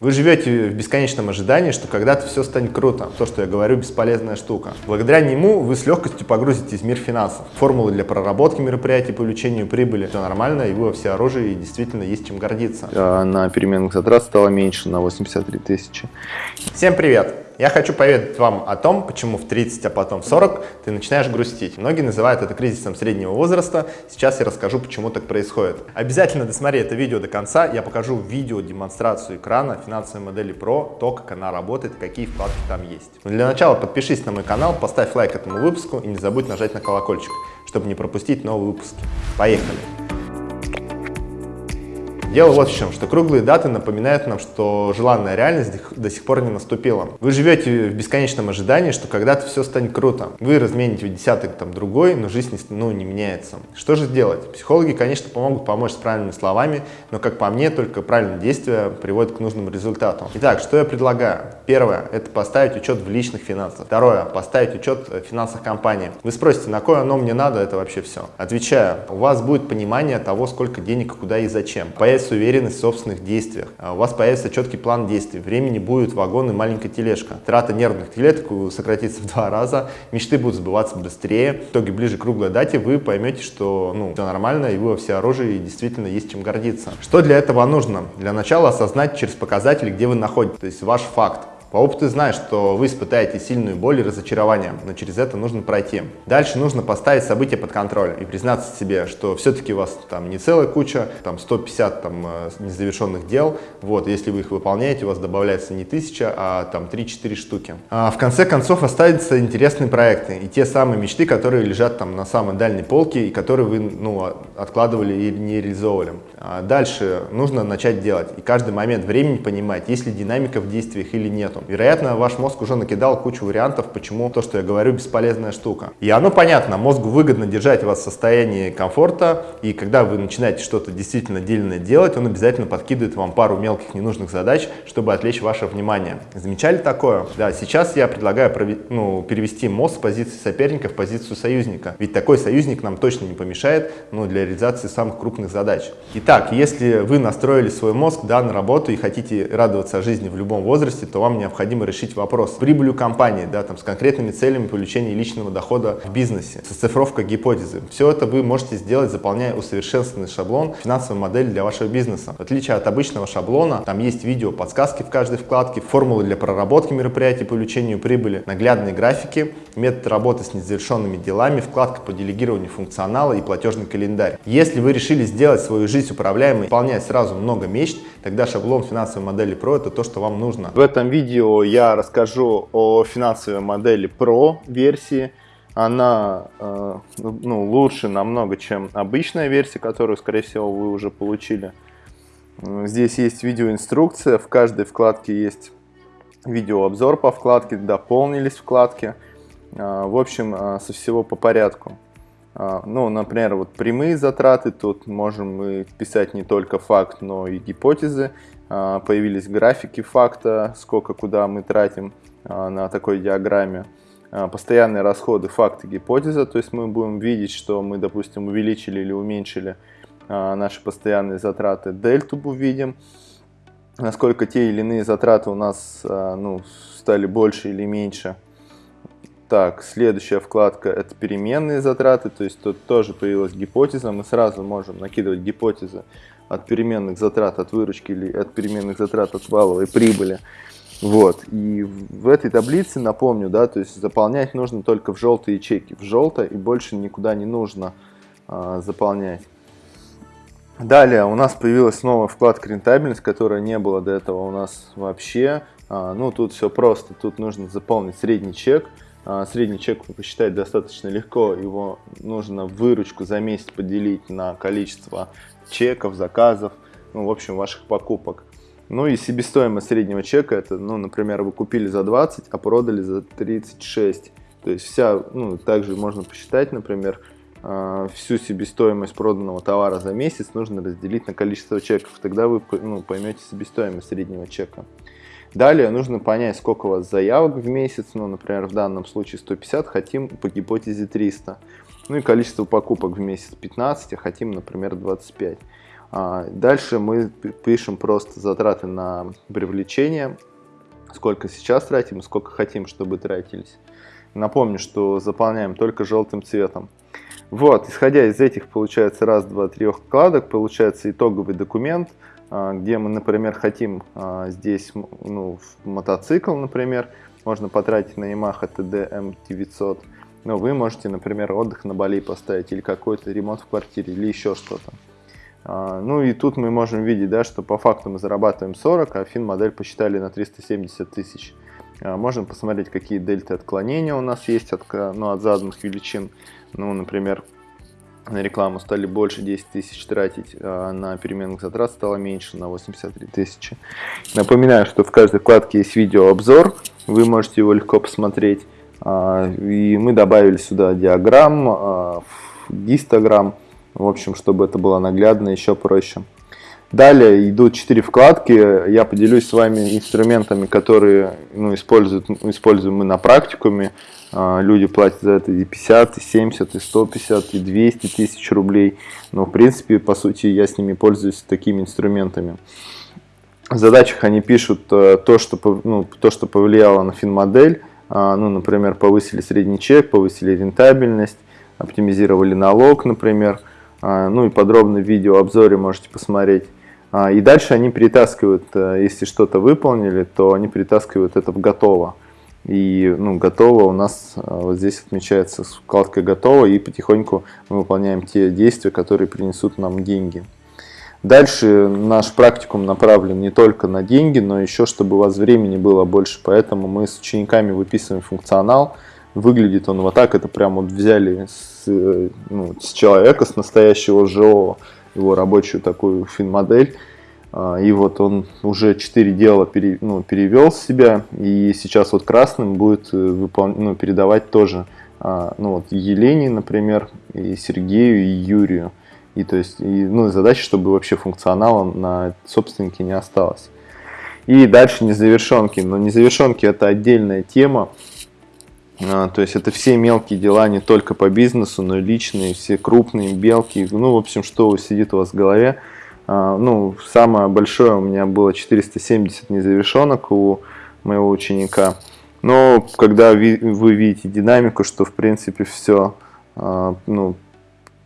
Вы живете в бесконечном ожидании, что когда-то все станет круто. То, что я говорю, бесполезная штука. Благодаря нему вы с легкостью погрузитесь в мир финансов. Формулы для проработки мероприятий по увеличению прибыли. Все нормально, и вы во все оружие, и действительно есть чем гордиться. А на переменных затрат стало меньше на 83 тысячи. Всем привет! Я хочу поведать вам о том, почему в 30, а потом в 40 ты начинаешь грустить. Многие называют это кризисом среднего возраста. Сейчас я расскажу, почему так происходит. Обязательно досмотри это видео до конца. Я покажу видео демонстрацию экрана финансовой модели Pro, то, как она работает, какие вкладки там есть. Но для начала подпишись на мой канал, поставь лайк этому выпуску и не забудь нажать на колокольчик, чтобы не пропустить новые выпуски. Поехали! Дело вот в чем, что круглые даты напоминают нам, что желанная реальность до сих пор не наступила. Вы живете в бесконечном ожидании, что когда-то все станет круто. Вы размените в десяток там другой, но жизнь ну, не меняется. Что же делать? Психологи, конечно, помогут помочь с правильными словами, но, как по мне, только правильные действия приводят к нужному результату. Итак, что я предлагаю? Первое – это поставить учет в личных финансах. Второе – поставить учет в финансах компании. Вы спросите, на кое оно мне надо, это вообще все. Отвечаю, у вас будет понимание того, сколько денег, куда и зачем. Появится появится уверенность в собственных действиях, а у вас появится четкий план действий, времени будет вагон и маленькая тележка. Трата нервных клеток сократится в два раза, мечты будут сбываться быстрее. В итоге ближе к круглой дате вы поймете, что ну, все нормально и вы во все оружие и действительно есть чем гордиться. Что для этого нужно? Для начала осознать через показатели, где вы находитесь, то есть ваш факт. По опыту знаешь, что вы испытаете сильную боль и разочарование, но через это нужно пройти. Дальше нужно поставить события под контроль и признаться себе, что все-таки у вас там не целая куча, там 150 там, э, незавершенных дел. Вот, если вы их выполняете, у вас добавляется не 1000, а там 3-4 штуки. А в конце концов останутся интересные проекты и те самые мечты, которые лежат там на самой дальней полке и которые вы ну, откладывали и не реализовывали. А дальше нужно начать делать и каждый момент времени понимать, есть ли динамика в действиях или нету. Вероятно, ваш мозг уже накидал кучу вариантов, почему то, что я говорю, бесполезная штука. И оно понятно, мозгу выгодно держать вас в состоянии комфорта, и когда вы начинаете что-то действительно дельное делать, он обязательно подкидывает вам пару мелких ненужных задач, чтобы отвлечь ваше внимание. Замечали такое? Да, сейчас я предлагаю ну, перевести мозг с позиции соперника в позицию союзника, ведь такой союзник нам точно не помешает ну, для реализации самых крупных задач. Итак, если вы настроили свой мозг да, на работу и хотите радоваться жизни в любом возрасте, то вам необходимо необходимо решить вопрос с прибылью компании, да, там, с конкретными целями получения личного дохода в бизнесе, с оцифровкой гипотезы. Все это вы можете сделать, заполняя усовершенствованный шаблон финансовой модели для вашего бизнеса. В отличие от обычного шаблона, там есть видео, подсказки в каждой вкладке, формулы для проработки мероприятий по увеличению прибыли, наглядные графики, метод работы с незавершенными делами, вкладка по делегированию функционала и платежный календарь. Если вы решили сделать свою жизнь управляемой, выполнять сразу много мечт, тогда шаблон финансовой модели Pro это то, что вам нужно. В этом видео видео я расскажу о финансовой модели Pro версии. Она э, ну, лучше намного, чем обычная версия, которую, скорее всего, вы уже получили. Здесь есть видеоинструкция, в каждой вкладке есть видеообзор по вкладке, дополнились вкладки. Э, в общем, э, со всего по порядку. Э, ну, например, вот прямые затраты, тут можем мы писать не только факт, но и гипотезы. А, появились графики факта, сколько куда мы тратим а, на такой диаграмме. А, постоянные расходы факты гипотеза, то есть мы будем видеть, что мы, допустим, увеличили или уменьшили наши постоянные затраты. Дельту увидим, насколько те или иные затраты у нас ну, стали больше или меньше. Так, следующая вкладка это переменные затраты, то есть тут тоже появилась гипотеза, мы сразу можем накидывать гипотезы от переменных затрат от выручки или от переменных затрат от валовой прибыли. Вот. И в этой таблице, напомню, да, то есть заполнять нужно только в желтые ячейки. В желто и больше никуда не нужно а, заполнять. Далее у нас появилась новая вкладка рентабельность, которая не было до этого у нас вообще. А, ну, тут все просто. Тут нужно заполнить средний чек. А, средний чек посчитать достаточно легко. Его нужно выручку за месяц поделить на количество чеков, заказов, ну, в общем, ваших покупок. Ну и себестоимость среднего чека, это, ну, например, вы купили за 20, а продали за 36. То есть вся, ну, также можно посчитать, например, а, всю себестоимость проданного товара за месяц нужно разделить на количество чеков. Тогда вы ну, поймете себестоимость среднего чека. Далее нужно понять, сколько у вас заявок в месяц. Ну, например, в данном случае 150, хотим по гипотезе 300. Ну и количество покупок в месяц 15, а хотим, например, 25. А, дальше мы пишем просто затраты на привлечение, сколько сейчас тратим сколько хотим, чтобы тратились. Напомню, что заполняем только желтым цветом. Вот, исходя из этих, получается раз, два, трех вкладок, получается итоговый документ, где мы, например, хотим а, здесь ну, мотоцикл, например, можно потратить на Yamaha TD M900, но вы можете, например, отдых на Бали поставить или какой-то ремонт в квартире или еще что-то. А, ну и тут мы можем видеть, да, что по факту мы зарабатываем 40, а фин-модель посчитали на 370 тысяч. Можем посмотреть, какие дельты отклонения у нас есть от, ну, от заданных величин. Ну, например, на рекламу стали больше 10 тысяч тратить, а на переменных затрат стало меньше, на 83 тысячи. Напоминаю, что в каждой вкладке есть видеообзор, вы можете его легко посмотреть. А, и мы добавили сюда диаграмм, а, гистограмм, в общем, чтобы это было наглядно, еще проще. Далее идут четыре вкладки. Я поделюсь с вами инструментами, которые ну, используют, используем мы на практикуме. А, люди платят за это и 50, и 70, и 150, и 200 тысяч рублей. Но, в принципе, по сути, я с ними пользуюсь такими инструментами. В задачах они пишут э, то, что, ну, то, что повлияло на финмодель. А, ну, например, повысили средний чек, повысили рентабельность, оптимизировали налог, например. А, ну и подробно в видеообзоре можете посмотреть. И дальше они перетаскивают, э, если что-то выполнили, то они перетаскивают это в готово. И ну, готово у нас а, вот здесь отмечается вкладка готово и потихоньку мы выполняем те действия, которые принесут нам деньги. Дальше наш практикум направлен не только на деньги, но еще чтобы у вас времени было больше. Поэтому мы с учениками выписываем функционал. Выглядит он вот так. Это прям вот взяли с, ну, с человека, с настоящего живого, его рабочую такую фин-модель и вот он уже 4 дела пере, ну, перевел с себя, и сейчас вот красным будет э, выпол... ну, передавать тоже а, ну, вот Елене, например, и Сергею, и Юрию. И то есть, и, ну, задача, чтобы вообще функционала на собственнике не осталось. И дальше незавершенки. Но незавершенки это отдельная тема. А, то есть это все мелкие дела, не только по бизнесу, но и личные, все крупные, мелкие. Ну, в общем, что сидит у вас в голове. А, ну, самое большое у меня было 470 незавершенок у моего ученика. Но когда вы видите динамику, что в принципе все а, ну,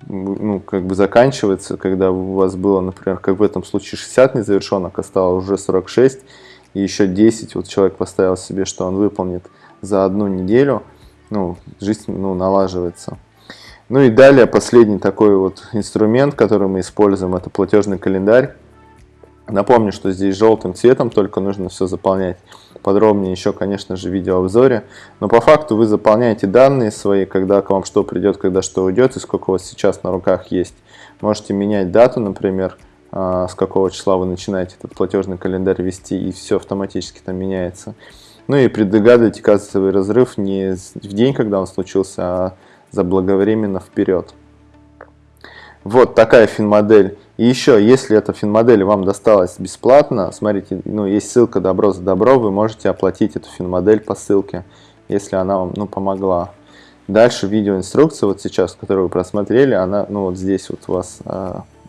ну, как бы заканчивается, когда у вас было, например, как в этом случае 60 незавершенок, а стало уже 46, и еще 10, вот человек поставил себе, что он выполнит за одну неделю, ну, жизнь ну, налаживается. Ну и далее последний такой вот инструмент, который мы используем, это платежный календарь. Напомню, что здесь желтым цветом, только нужно все заполнять подробнее еще, конечно же, в видеообзоре. Но по факту вы заполняете данные свои, когда к вам что придет, когда что уйдет и сколько у вас сейчас на руках есть. Можете менять дату, например, а, с какого числа вы начинаете этот платежный календарь вести, и все автоматически там меняется. Ну и предугадывайте кассовый разрыв не в день, когда он случился, а заблаговременно вперед. Вот такая финмодель. И еще, если эта финмодель вам досталась бесплатно, смотрите, ну, есть ссылка «Добро за добро», вы можете оплатить эту финмодель по ссылке, если она вам ну, помогла. Дальше видеоинструкция, вот сейчас, которую вы просмотрели, она, ну, вот здесь вот у вас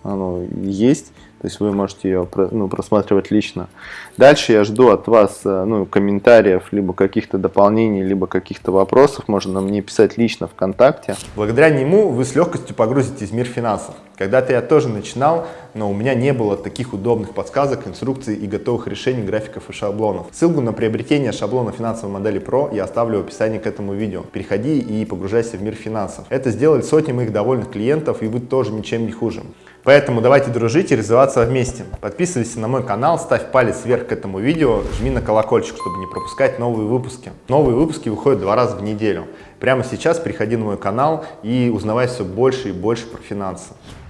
оно есть. То есть вы можете ее ну, просматривать лично. Дальше я жду от вас э, ну, комментариев, либо каких-то дополнений, либо каких-то вопросов. Можно мне писать лично ВКонтакте. Благодаря нему вы с легкостью погрузитесь в мир финансов. Когда-то я тоже начинал, но у меня не было таких удобных подсказок, инструкций и готовых решений, графиков и шаблонов. Ссылку на приобретение шаблона финансовой модели Pro я оставлю в описании к этому видео. Переходи и погружайся в мир финансов. Это сделали сотни моих довольных клиентов, и вы тоже ничем не хуже. Поэтому давайте дружить и развиваться вместе. Подписывайся на мой канал, ставь палец вверх к этому видео, жми на колокольчик, чтобы не пропускать новые выпуски. Новые выпуски выходят два раза в неделю. Прямо сейчас приходи на мой канал и узнавай все больше и больше про финансы.